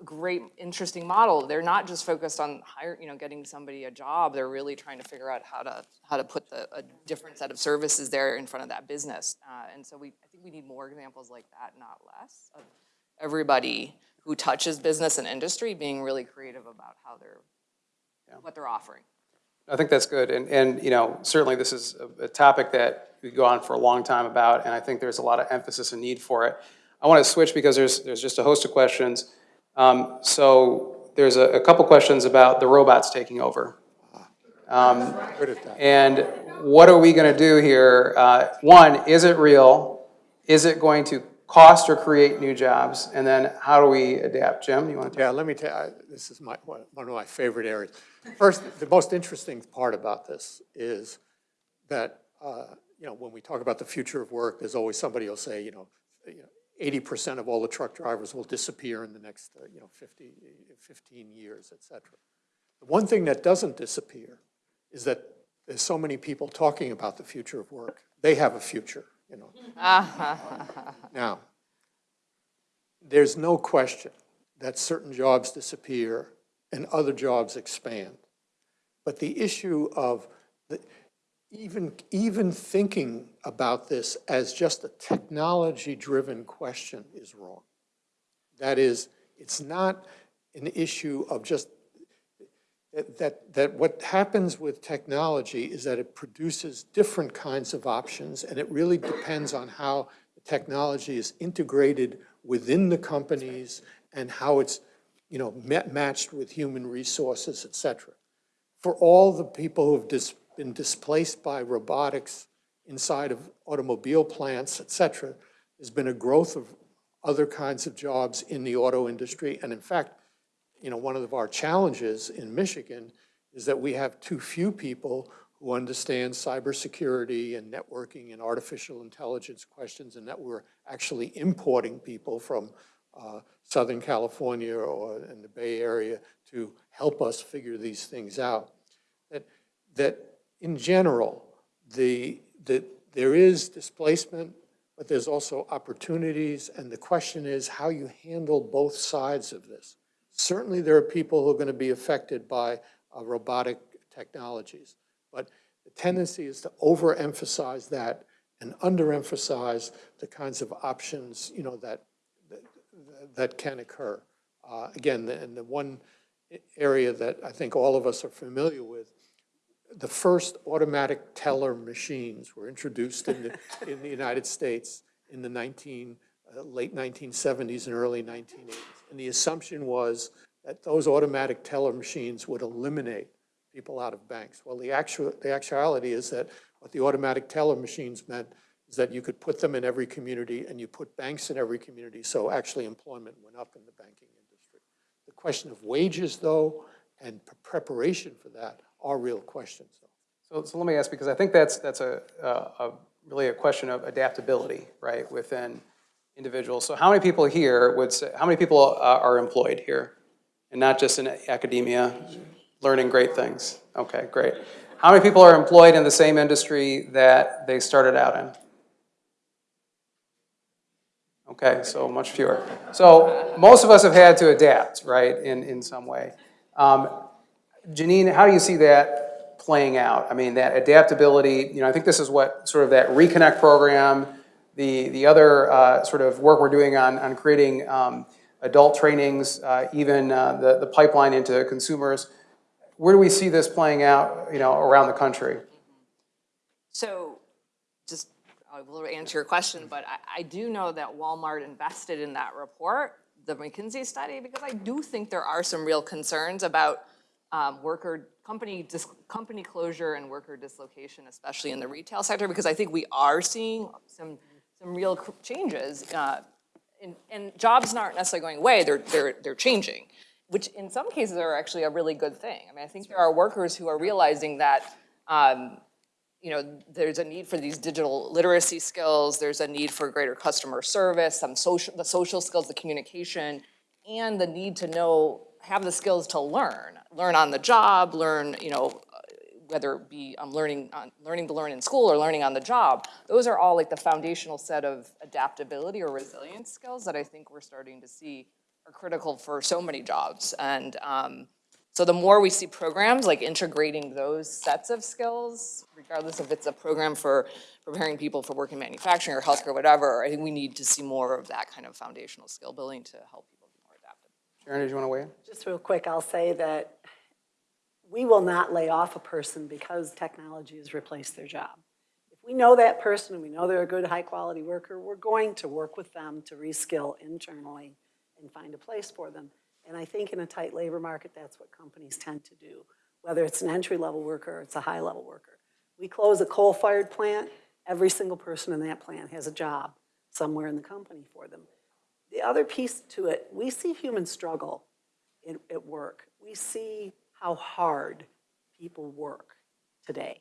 C: a great, interesting model. They're not just focused on hire, you know, getting somebody a job. They're really trying to figure out how to, how to put the, a different set of services there in front of that business. Uh, and so we, I think we need more examples like that, not less, of everybody who touches business and industry being really creative about how they're, what they're offering.
B: I think that's good, and, and, you know, certainly this is a, a topic that we go on for a long time about, and I think there's a lot of emphasis and need for it. I want to switch because there's, there's just a host of questions. Um, so there's a, a couple questions about the robots taking over.
E: That.
B: And what are we gonna do here? Uh, one, is it real? Is it going to cost or create new jobs? And then how do we adapt? Jim, you want to?
E: Yeah, let me tell you, this is my, one of my favorite areas. First, the most interesting part about this is that, uh, you know, when we talk about the future of work, there's always somebody will say, you know, you know, eighty percent of all the truck drivers will disappear in the next, uh, you know, 50, 15 years, et cetera. The one thing that doesn't disappear is that there's so many people talking about the future of work. They have a future, you know. Ah. [LAUGHS] Now, there's no question that certain jobs disappear and other jobs expand. But the issue of the, even, even thinking about this as just a technology-driven question is wrong. That is, it's not an issue of just, that- that, what happens with technology is that it produces different kinds of options, and it really depends on how the technology is integrated within the companies and how it's, you know, ma- matched with human resources, et cetera. For all the people who've dis- been displaced by robotics inside of automobile plants, et cetera, there's been a growth of other kinds of jobs in the auto industry. And in fact, you know, one of our challenges in Michigan is that we have too few people who understand cybersecurity and networking and artificial intelligence questions, and that we're actually importing people from uh, Southern California or in the Bay Area to help us figure these things out. That, that in general, the, the, there is displacement, but there's also opportunities, and the question is how you handle both sides of this. Certainly, there are people who are going to be affected by uh, robotic technologies, but the tendency is to overemphasize that and underemphasize the kinds of options, you know, that, that, that can occur. Uh, Again, the- and the one area that I think all of us are familiar with, the first automatic teller machines were introduced in the, in the United States in the 19, uh, late 1970s and early 1980s. And the assumption was that those automatic teller machines would eliminate people out of banks. Well, the actual, the actuality is that what the automatic teller machines meant is that you could put them in every community and you put banks in every community, so actually employment went up in the banking industry. The question of wages, though, and preparation for that are real questions, though.
B: So, so let me ask, because I think that's, that's a, a a really a question of adaptability, right, within individuals. So how many people here would say, how many people uh, are employed here? And not just in academia, learning great things? Okay, great. How many people are employed in the same industry that they started out in? Okay, so much fewer. So most of us have had to adapt, right, in, in some way. Um, Janine, how do you see that playing out? I mean, that adaptability, you know, I think this is what sort of that Reconnect program, the, the other uh, sort of work we're doing on, on creating um, adult trainings, uh, even uh, the, the pipeline into consumers. Where do we see this playing out, you know, around the country?
C: So, just, I will answer your question, but I, I do know that Walmart invested in that report, the McKinsey study, because I do think there are some real concerns about um, worker, company, company closure and worker dislocation, especially in the retail sector, because I think we are seeing some, some real changes. uh, And, and jobs aren't necessarily going away, they're, they're, they're changing, which in some cases are actually a really good thing. I mean, I think there are workers who are realizing that, um, you know, there's a need for these digital literacy skills, there's a need for greater customer service, some social, the social skills, the communication, and the need to know, have the skills to learn, learn on the job, learn, you know, whether it be um, learning, on, learning to learn in school or learning on the job. Those are all like the foundational set of adaptability or resilience skills that I think we're starting to see are critical for so many jobs. And um, so the more we see programs like integrating those sets of skills, regardless if it's a program for preparing people for work in manufacturing or healthcare, or whatever, I think we need to see more of that kind of foundational skill building to help people be more adaptive.
B: Sharon, did you want to weigh in?
D: Just real quick, I'll say that we will not lay off a person because technology has replaced their job. If we know that person and we know they're a good, high-quality worker, we're going to work with them to reskill internally and find a place for them. And I think in a tight labor market, that's what companies tend to do, whether it's an entry-level worker or it's a high-level worker. We close a coal-fired plant, every single person in that plant has a job somewhere in the company for them. The other piece to it, we see human struggle at work. We see how hard people work today.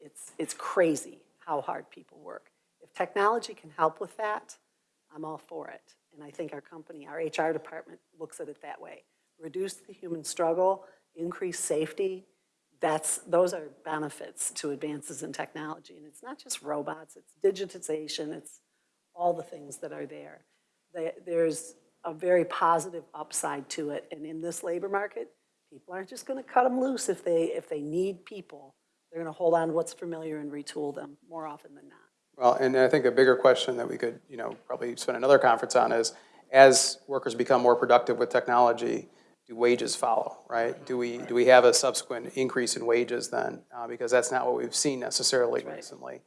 D: It's, it's crazy how hard people work. If technology can help with that, I'm all for it. And I think our company, our HR department looks at it that way. Reduce the human struggle, increase safety, that's, those are benefits to advances in technology. And it's not just robots, it's digitization, it's all the things that are there. There- There's a very positive upside to it. And in this labor market, people aren't just gonna cut them loose if they, if they need people. They're gonna hold on to what's familiar and retool them more often than not.
B: Well, and I think a bigger question that we could, you know, probably spend another conference on is, as workers become more productive with technology, do wages follow, right? Do we, do we have a subsequent increase in wages then? Uh, Because that's not what we've seen necessarily recently.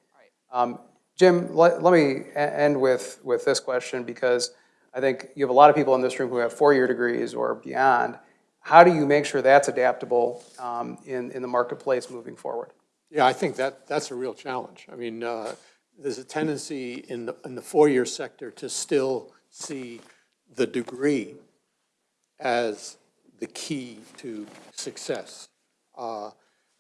B: Um, Jim, let, let me end with, with this question, because I think you have a lot of people in this room who have four-year degrees or beyond. How do you make sure that's adaptable um, in, in the marketplace moving forward?
E: Yeah, I think that, that's a real challenge. I mean, uh, there's a tendency in the, in the four-year sector to still see the degree as the key to success. Uh,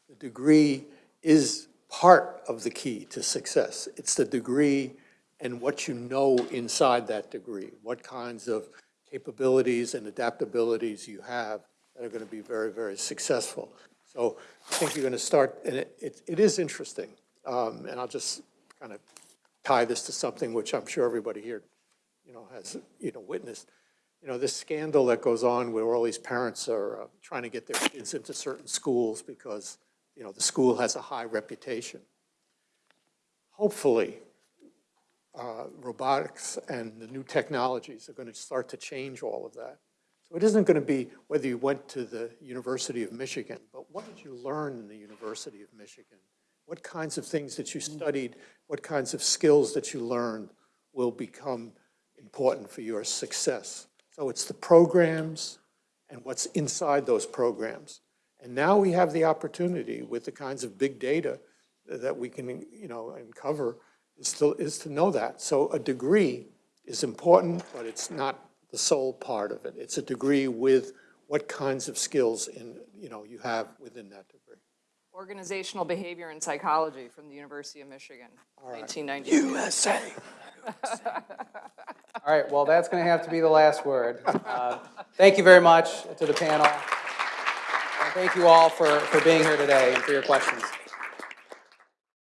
E: The degree is part of the key to success. It's the degree and what you know inside that degree, what kinds of capabilities and adaptabilities you have that are going to be very, very successful. So I think you're going to start, and it, it, it is interesting, um, and I'll just kind of tie this to something which I'm sure everybody here, you know, has, you know, witnessed. You know, this scandal that goes on where all these parents are uh, trying to get their kids into certain schools because, you know, the school has a high reputation. Hopefully, uh, robotics and the new technologies are going to start to change all of that. So it isn't going to be whether you went to the University of Michigan, but what did you learn in the University of Michigan? What kinds of things that you mm. studied, what kinds of skills that you learned will become important for your success. So it's the programs and what's inside those programs. And now we have the opportunity with the kinds of big data that we can, you know, uncover, is to, is to know that. So a degree is important, but it's not the sole part of it. It's a degree with what kinds of skills in, you know, you have within that degree.
C: Organizational Behavior and Psychology from the University of Michigan, 1990,
A: USA.
B: All right, well, that's going to have to be the last word. Uh, Thank you very much to the panel. And thank you all for, for being here today and for your questions.